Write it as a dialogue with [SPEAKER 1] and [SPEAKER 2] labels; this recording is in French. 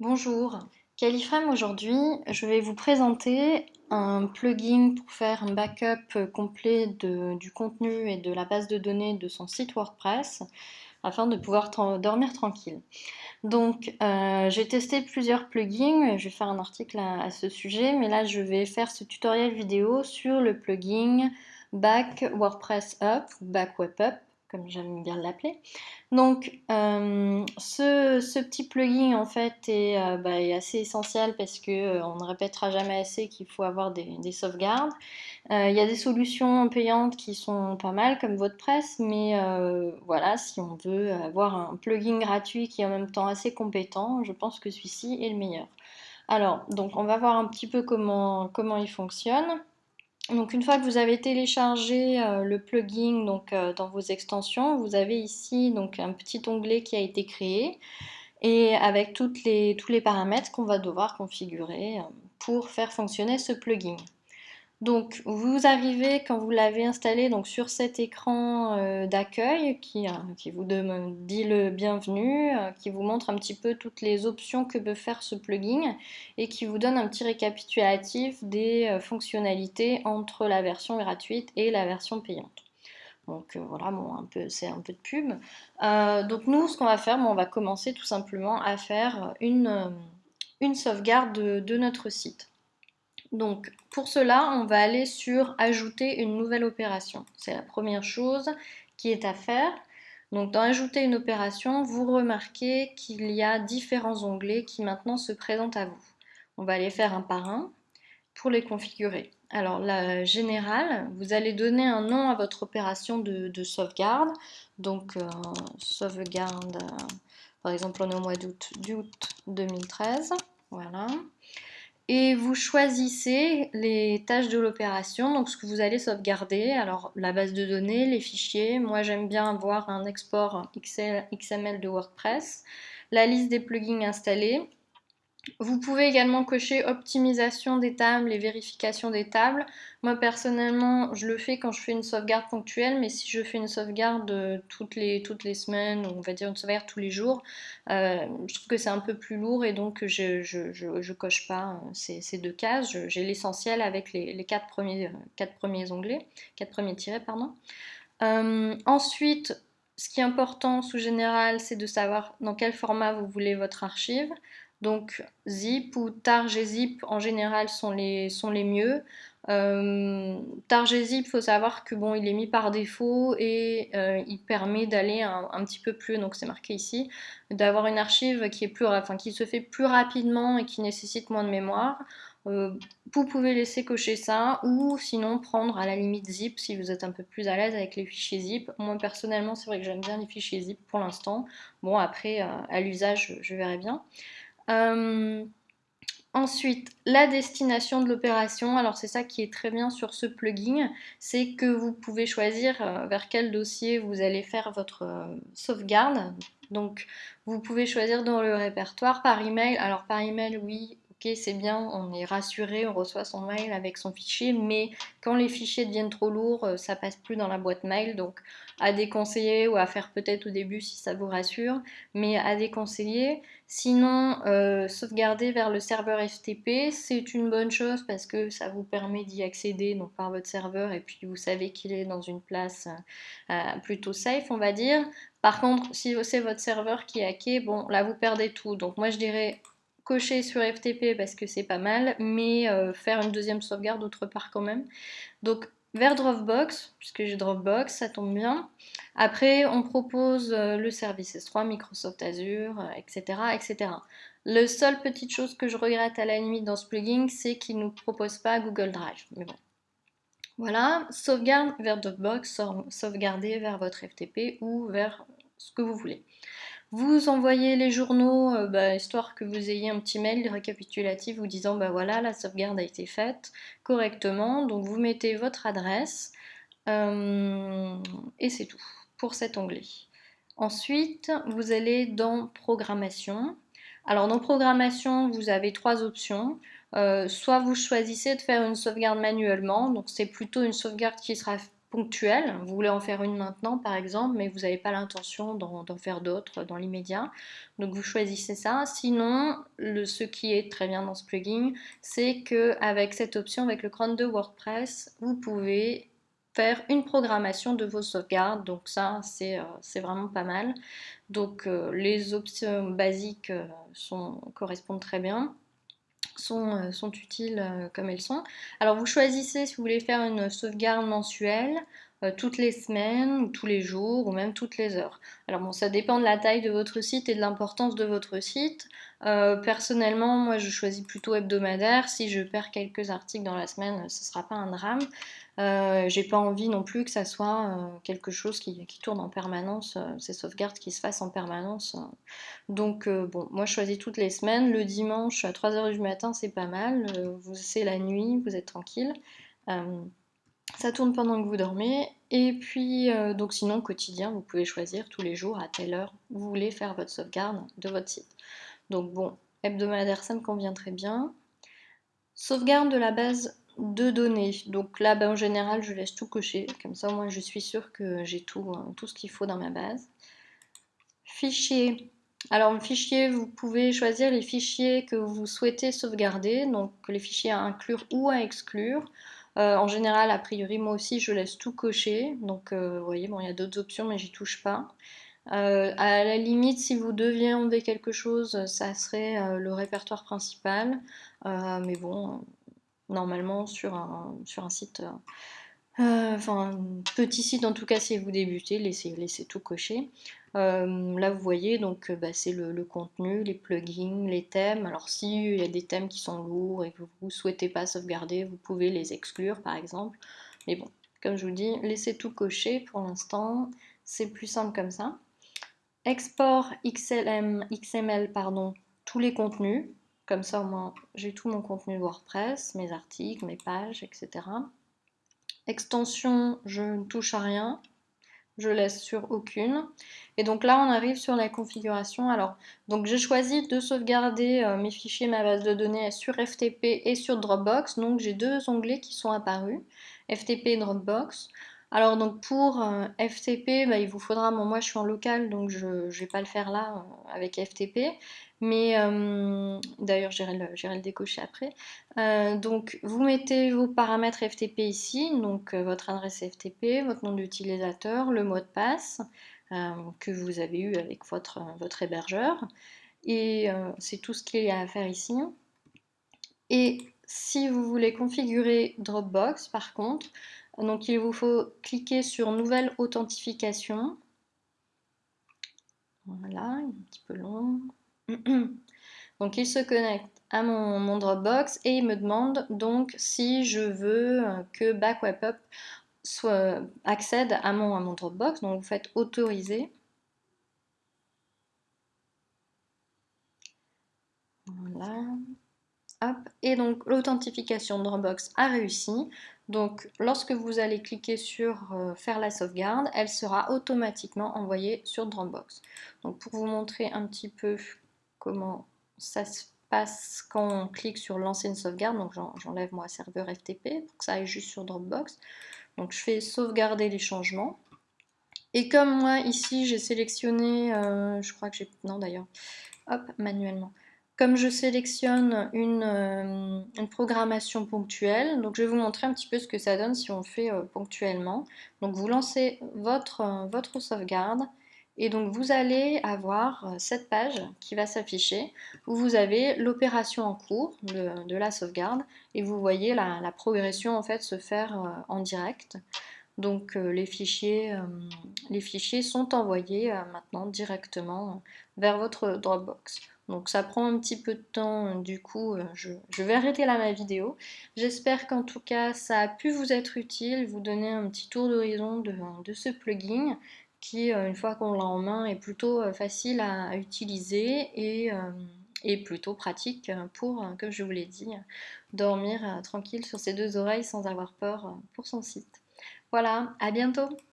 [SPEAKER 1] Bonjour, Califrame aujourd'hui, je vais vous présenter un plugin pour faire un backup complet du contenu et de la base de données de son site WordPress afin de pouvoir dormir tranquille. Donc euh, j'ai testé plusieurs plugins, je vais faire un article à, ce sujet, mais là je vais faire ce tutoriel vidéo sur le plugin Back WordPress Up ou Back Web Up comme j'aime bien l'appeler. Donc euh, ce, petit plugin en fait est, euh, bah, assez essentiel parce que euh, on ne répétera jamais assez qu'il faut avoir des, sauvegardes. Il y a des solutions payantes qui sont pas mal comme WordPress, mais voilà, si on veut avoir un plugin gratuit qui est en même temps assez compétent, je pense que celui-ci est le meilleur. Alors, donc on va voir un petit peu comment, comment il fonctionne. Donc une fois que vous avez téléchargé euh, le plugin donc, euh, dans vos extensions, vous avez ici donc, un petit onglet qui a été créé et avec tous les paramètres qu'on va devoir configurer euh, pour faire fonctionner ce plugin. Donc vous arrivez quand vous l'avez installé donc sur cet écran euh, d'accueil qui, euh, qui, vous dit le bienvenu, euh, qui vous montre un petit peu toutes les options que peut faire ce plugin et qui vous donne un petit récapitulatif des fonctionnalités entre la version gratuite et la version payante. Donc voilà, bon, un peu, c'est un peu de pub. donc nous, ce qu'on va faire, on va commencer tout simplement à faire une, une sauvegarde de notre site. Donc pour cela, on va aller sur ajouter une nouvelle opération. C'est la première chose qui est à faire. Donc dans ajouter une opération, vous remarquez qu'il y a différents onglets qui maintenant se présentent à vous. On va les faire un par un pour les configurer. Alors la générale, vous allez donner un nom à votre opération de, sauvegarde. Donc euh, sauvegarde, euh, par exemple on est au mois d'août 2013. Voilà et vous choisissez les tâches de l'opération, donc ce que vous allez sauvegarder, alors la base de données, les fichiers, moi j'aime bien avoir un export XML de WordPress, la liste des plugins installés, vous pouvez également cocher optimisation des tables et vérification des tables. Moi personnellement, je le fais quand je fais une sauvegarde ponctuelle, mais si je fais une sauvegarde euh, toutes les, toutes les semaines, on va dire une sauvegarde tous les jours, euh, je trouve que c'est un peu plus lourd et donc je je, coche pas euh, ces, deux cases. J'ai l'essentiel avec les, quatre, premiers, quatre premiers onglets, quatre premiers tirets, pardon. ensuite, ce qui est important sous général, c'est de savoir dans quel format vous voulez votre archive. Donc zip ou targzip en général sont les, sont les mieux. Euh, il faut savoir que bon, il est mis par défaut et euh, il permet d'aller un, petit peu plus, donc c'est marqué ici, d'avoir une archive qui, est plus, enfin, qui se fait plus rapidement et qui nécessite moins de mémoire. Euh, vous pouvez laisser cocher ça ou sinon prendre à la limite zip si vous êtes un peu plus à l'aise avec les fichiers zip. Moi personnellement c'est vrai que j'aime bien les fichiers zip pour l'instant. Bon après à l'usage je verrai bien. Euh, ensuite, la destination de l'opération. Alors c'est ça qui est très bien sur ce plugin, c'est que vous pouvez choisir euh, vers quel dossier vous allez faire votre euh, sauvegarde. Donc vous pouvez choisir dans le répertoire par email. Alors par email, oui, ok c'est bien, on est rassuré, on reçoit son mail avec son fichier, mais quand les fichiers deviennent trop lourds, ça passe plus dans la boîte mail. Donc à déconseiller ou à faire peut-être au début si ça vous rassure, mais à déconseiller. Sinon, euh, sauvegarder vers le serveur FTP, c'est une bonne chose parce que ça vous permet d'y accéder donc, par votre serveur et puis vous savez qu'il est dans une place euh, plutôt safe, on va dire. Par contre, si c'est votre serveur qui est hacké, bon, là vous perdez tout. Donc moi je dirais cocher sur FTP parce que c'est pas mal, mais euh, faire une deuxième sauvegarde autre part quand même. Donc vers Dropbox, puisque j'ai Dropbox, ça tombe bien. Après, on propose euh, le service S3, Microsoft Azure, etc., euh, etc. Le seule petite chose que je regrette à la limite dans ce plugin, c'est qu'il ne nous propose pas Google Drive. Mais bon. Voilà, sauvegarde vers Dropbox, sauvegarder vers votre FTP ou vers ce que vous voulez. Vous envoyez les journaux, euh, bah, histoire que vous ayez un petit mail récapitulatif vous disant bah voilà, la sauvegarde a été faite correctement. Donc vous mettez votre adresse euh, et c'est tout pour cet onglet. Ensuite, vous allez dans Programmation. Alors dans Programmation, vous avez trois options. Euh, soit vous choisissez de faire une sauvegarde manuellement, donc c'est plutôt une sauvegarde qui sera ponctuelle. Vous voulez en faire une maintenant, par exemple, mais vous n'avez pas l'intention d'en faire d'autres dans l'immédiat. Donc vous choisissez ça. Sinon, ce qui est très bien dans ce plugin, c'est qu'avec cette option, avec le cron de WordPress, vous pouvez faire une programmation de vos sauvegardes. Donc ça, c'est euh, vraiment pas mal. Donc euh, les options basiques euh, correspondent très bien. Sont, sont, utiles comme elles sont. Alors vous choisissez si vous voulez faire une sauvegarde mensuelle, toutes les semaines, ou tous les jours, ou même toutes les heures. Alors bon, ça dépend de la taille de votre site et de l'importance de votre site. personnellement, moi je choisis plutôt hebdomadaire. Si je perds quelques articles dans la semaine, ce ne sera pas un drame. Euh, j'ai pas envie non plus que ça soit euh, quelque chose qui, tourne en permanence, euh, ces sauvegardes qui se fassent en permanence. Donc bon, moi je choisis toutes les semaines. Le dimanche à 3h du matin, c'est pas mal. c'est la nuit, vous êtes tranquille. Ça tourne pendant que vous dormez. Et puis, donc sinon, quotidien, vous pouvez choisir tous les jours à telle heure vous voulez faire votre sauvegarde de votre site. Donc bon, hebdomadaire, ça me convient très bien. Sauvegarde de la base de données. Donc là, ben, en général, je laisse tout cocher. Comme ça, moi, je suis sûre que j'ai tout, hein, tout ce qu'il faut dans ma base. Fichier. Alors, fichier, vous pouvez choisir les fichiers que vous souhaitez sauvegarder. Donc, les fichiers à inclure ou à exclure. Euh, en général, a priori, moi aussi, je laisse tout cocher. Donc, euh, vous voyez, bon, il y a d'autres options, mais j'y touche pas. Euh, à la limite, si vous deviez enlever quelque chose, ça serait le répertoire principal. mais bon, normalement sur un, site, enfin un petit site en tout cas si vous débutez, laissez, tout cocher. Euh, là vous voyez donc euh, bah, c'est le, contenu, les plugins, les thèmes. Alors s'il y a des thèmes qui sont lourds et que vous ne souhaitez pas sauvegarder, vous pouvez les exclure par exemple. Mais bon, comme je vous dis, laissez tout cocher pour l'instant, c'est plus simple comme ça. Export XLM, XML, pardon, tous les contenus. Comme ça, au moins, j'ai tout mon contenu WordPress, mes articles, mes pages, etc. Extension, je ne touche à rien. Je laisse sur aucune. Et donc là, on arrive sur la configuration. Alors, donc j'ai choisi de sauvegarder euh, mes fichiers, ma base de données sur FTP et sur Dropbox. Donc j'ai deux onglets qui sont apparus, FTP et Dropbox. Alors donc pour euh, FTP, bah, il vous faudra, moi je suis en local donc je ne vais pas le faire là euh, avec FTP, mais euh, d'ailleurs j'irai le, décocher après. donc vous mettez vos paramètres FTP ici, donc votre adresse FTP, votre nom d'utilisateur, le mot de passe que vous avez eu avec votre, votre hébergeur, et c'est tout ce qu'il y a à faire ici. Et si vous voulez configurer Dropbox par contre, donc il vous faut cliquer sur Nouvelle authentification. Voilà, un petit peu long. Donc il se connecte à mon, Dropbox et il me demande donc si je veux que Backup soit, accède à mon, Dropbox. Donc vous faites autoriser. Voilà. Et donc l'authentification Dropbox a réussi. Donc lorsque vous allez cliquer sur euh, faire la sauvegarde, elle sera automatiquement envoyée sur Dropbox. Donc pour vous montrer un petit peu comment ça se passe quand on clique sur lancer une sauvegarde, donc j'enlève moi serveur FTP pour que ça aille juste sur Dropbox. Donc je fais sauvegarder les changements. Et comme moi ici j'ai sélectionné, euh, je crois que j'ai, non d'ailleurs, hop, manuellement. Comme je sélectionne euh, une, programmation ponctuelle, donc je vais vous montrer un petit peu ce que ça donne si on fait euh, ponctuellement. Donc vous lancez votre, votre sauvegarde et donc vous allez avoir cette page qui va s'afficher où vous avez l'opération en cours de, la sauvegarde et vous voyez la, progression en fait se faire en direct. Donc les, fichiers, les fichiers sont envoyés maintenant directement vers votre Dropbox. Donc ça prend un petit peu de temps, du coup euh, je, vais arrêter là ma vidéo. J'espère qu'en tout cas ça a pu vous être utile, vous donner un petit tour d'horizon de, ce plugin qui, euh, une fois qu'on l'a en main, est plutôt euh, facile à, utiliser et, et, plutôt pratique pour, comme je vous l'ai dit, dormir tranquille sur ses deux oreilles sans avoir peur pour son site. Voilà, à bientôt